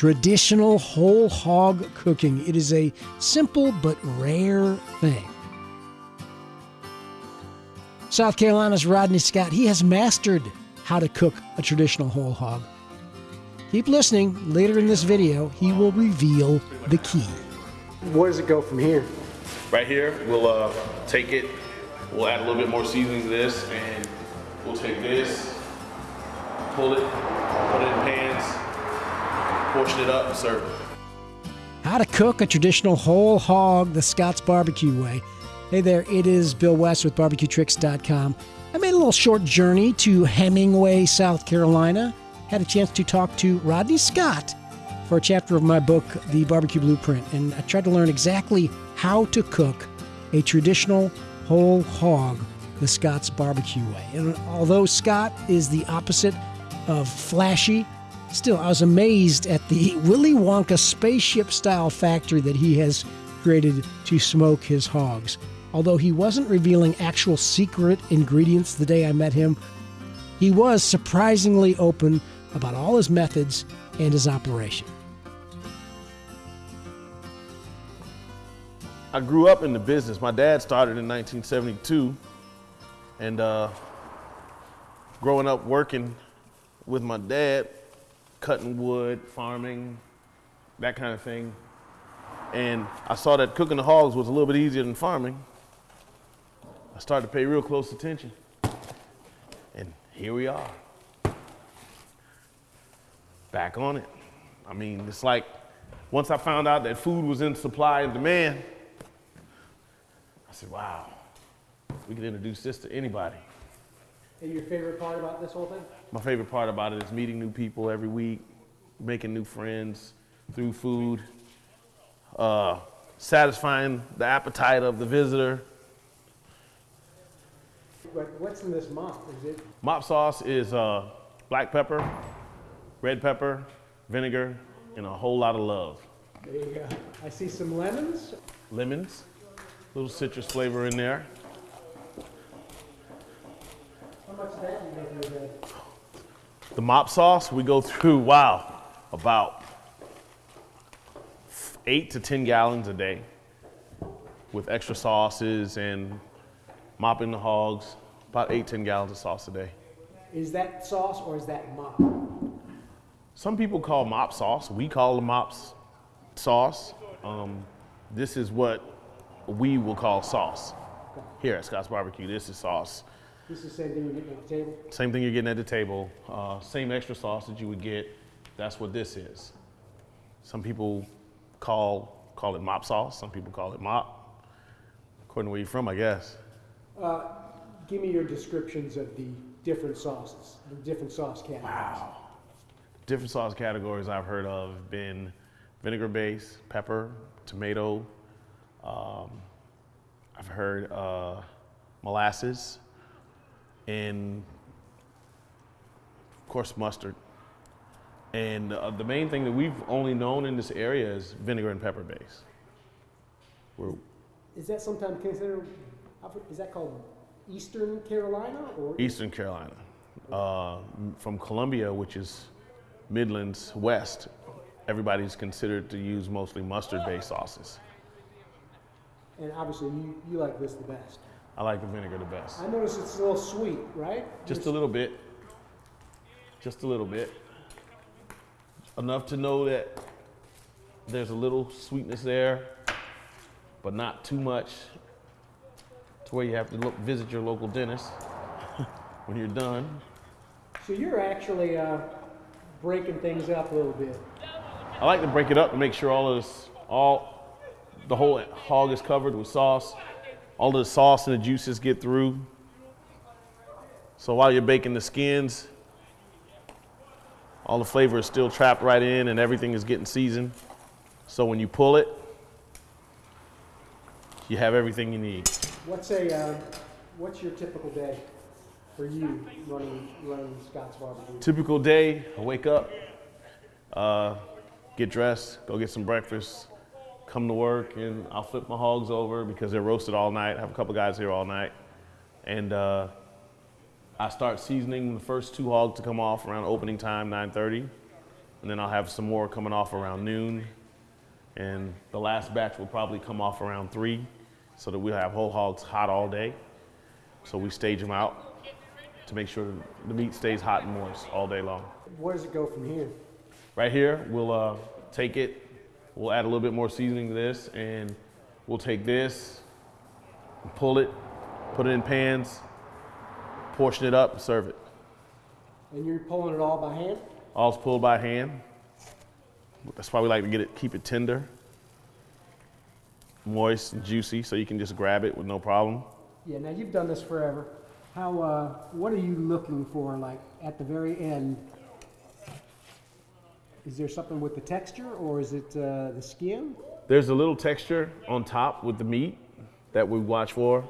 traditional whole hog cooking. It is a simple but rare thing. South Carolina's Rodney Scott, he has mastered how to cook a traditional whole hog. Keep listening. Later in this video, he will reveal the key. Where does it go from here? Right here, we'll uh, take it, we'll add a little bit more seasoning to this, and we'll take this, pull it, put it in pans, portion it up, and serve it. How to cook a traditional whole hog the Scott's barbecue way. Hey there, it is Bill West with barbecuetricks.com. I made a little short journey to Hemingway, South Carolina. Had a chance to talk to Rodney Scott for a chapter of my book, The Barbecue Blueprint, and I tried to learn exactly how to cook a traditional whole hog the Scott's barbecue way. And although Scott is the opposite of flashy, still I was amazed at the Willy Wonka spaceship style factory that he has created to smoke his hogs. Although he wasn't revealing actual secret ingredients the day I met him, he was surprisingly open about all his methods and his operation. I grew up in the business. My dad started in 1972, and uh, growing up working with my dad, cutting wood, farming, that kind of thing. And I saw that cooking the hogs was a little bit easier than farming. I started to pay real close attention. And here we are. Back on it. I mean, it's like once I found out that food was in supply and demand, I said, wow, we can introduce this to anybody. And your favorite part about this whole thing? My favorite part about it is meeting new people every week, making new friends through food, uh, satisfying the appetite of the visitor. What's in this mop? Is it? Mop sauce is uh, black pepper, red pepper, vinegar, and a whole lot of love. There you go. I see some lemons. Lemons, little citrus flavor in there. How much of that do you go through a day? The mop sauce, we go through, wow, about eight to 10 gallons a day with extra sauces and mopping the hogs, about eight, 10 gallons of sauce a day. Is that sauce or is that mop? Some people call mop sauce. We call the mops sauce. Um, this is what we will call sauce. Here at Scott's Barbecue, this is sauce. This is the same thing you get at the table? Same thing you're getting at the table. Uh, same extra sauce that you would get. That's what this is. Some people call call it mop sauce. Some people call it mop. According to where you're from, I guess. Uh, give me your descriptions of the different sauces, the different sauce categories. Wow. Different sauce categories I've heard of have been vinegar base, pepper, tomato. Um, I've heard uh, molasses, and of course mustard. And uh, the main thing that we've only known in this area is vinegar and pepper base. We're, Is that sometimes considered, is that called Eastern Carolina or? Eastern Carolina, uh, from Columbia, which is Midlands West, everybody's considered to use mostly mustard-based sauces. And obviously you, you like this the best. I like the vinegar the best. I notice it's a little sweet, right? Just a little bit. Just a little bit. Enough to know that there's a little sweetness there, but not too much to where you have to look, visit your local dentist when you're done. So you're actually uh, breaking things up a little bit. I like to break it up to make sure all of this, all the whole hog is covered with sauce. All the sauce and the juices get through. So while you're baking the skins, all the flavor is still trapped right in and everything is getting seasoned. So when you pull it, you have everything you need. What's a, uh, what's your typical day for you running, running Scott's Barbecue? Typical day, I wake up, uh, get dressed, go get some breakfast, come to work, and I'll flip my hogs over because they're roasted all night. I have a couple guys here all night. And uh, I start seasoning the first two hogs to come off around opening time, 9.30. and then I'll have some more coming off around noon. And the last batch will probably come off around three, so that we'll have whole hogs hot all day. So we stage them out to make sure the meat stays hot and moist all day long. Where does it go from here? Right here, we'll uh, take it, we'll add a little bit more seasoning to this, and we'll take this, pull it, put it in pans, portion it up, serve it. And you're pulling it all by hand? All's pulled by hand. That's why we like to get it, keep it tender, moist and juicy, so you can just grab it with no problem. Yeah, now you've done this forever. How, uh, what are you looking for, like, at the very end? Is there something with the texture, or is it uh, the skin? There's a little texture on top with the meat that we watch for.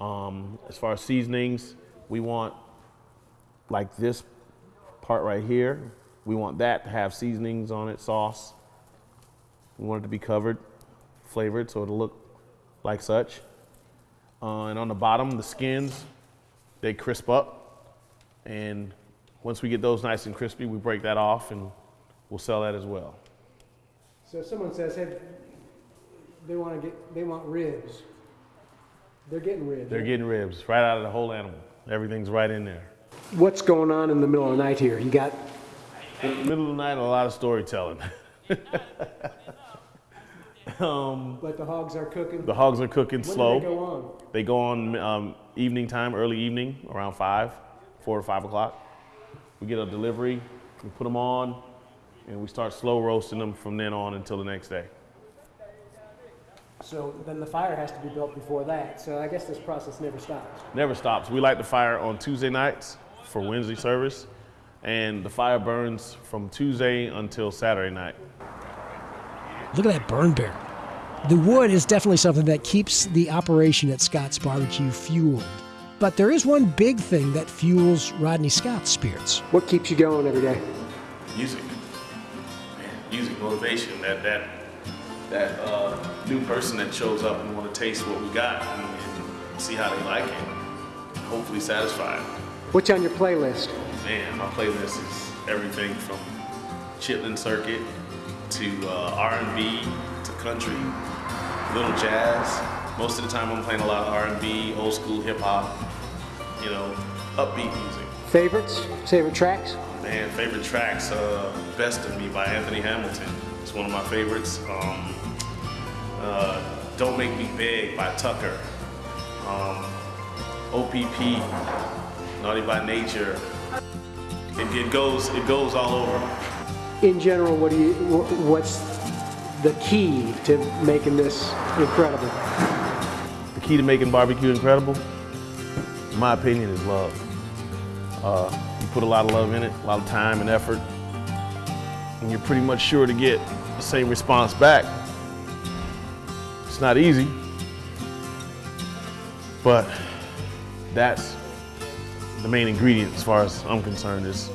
Um, as far as seasonings, we want like this part right here. We want that to have seasonings on it, sauce. We want it to be covered, flavored, so it'll look like such. Uh, and on the bottom, the skins, they crisp up. And once we get those nice and crispy, we break that off and we'll sell that as well. So if someone says, hey, they want to get, they want ribs. They're getting ribs. They're getting ribs right out of the whole animal. Everything's right in there. What's going on in the middle of the night here? You got In the middle of the night, a lot of storytelling. um, But the hogs are cooking. the hogs are cooking when slow. do they go on? They go on um, evening time, early evening, around five, four or five o'clock. We get a delivery, we put them on, and we start slow roasting them from then on until the next day. So then the fire has to be built before that. So I guess this process never stops. Never stops. We light the fire on Tuesday nights for Wednesday service, and the fire burns from Tuesday until Saturday night. Look at that burn barrel. The wood is definitely something that keeps the operation at Scott's Barbecue fueled. But there is one big thing that fuels Rodney Scott's spirits. What keeps you going every day? music, man, music motivation. That that that uh, new person that shows up and want to taste what we got and, and see how they like it. and Hopefully satisfied. What's on your playlist? Man, my playlist is everything from Chitlin Circuit to uh, R&B to country, little jazz. Most of the time, I'm playing a lot of R&B, old school hip hop. You know, upbeat music. Favorites? Favorite tracks? Man, favorite tracks, uh, Best of Me by Anthony Hamilton. It's one of my favorites. Um, uh, Don't Make Me Beg by Tucker. Um, OPP, Naughty by Nature. It, it goes, it goes all over. In general, what do you? What's the key to making this incredible? The key to making barbecue incredible, in my opinion, is love. Uh, you put a lot of love in it, a lot of time and effort, and you're pretty much sure to get the same response back. It's not easy, but that's the main ingredient as far as I'm concerned is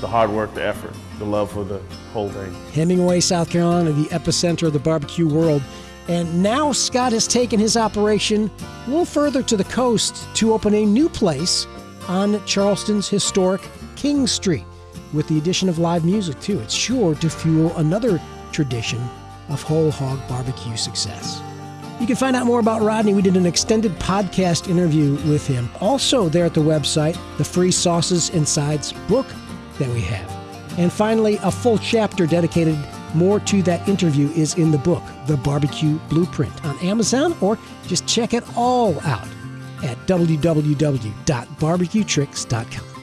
the hard work, the effort, the love for the whole thing. Hemingway, South Carolina, the epicenter of the barbecue world. And now Scott has taken his operation a little further to the coast to open a new place on Charleston's historic King Street with the addition of live music, too. It's sure to fuel another tradition of whole hog barbecue success. You can find out more about Rodney. We did an extended podcast interview with him. Also, there at the website, the free Sauces and Sides book that we have. And finally, a full chapter dedicated more to that interview is in the book, The Barbecue Blueprint, on Amazon, or just check it all out at www.barbecuetricks.com.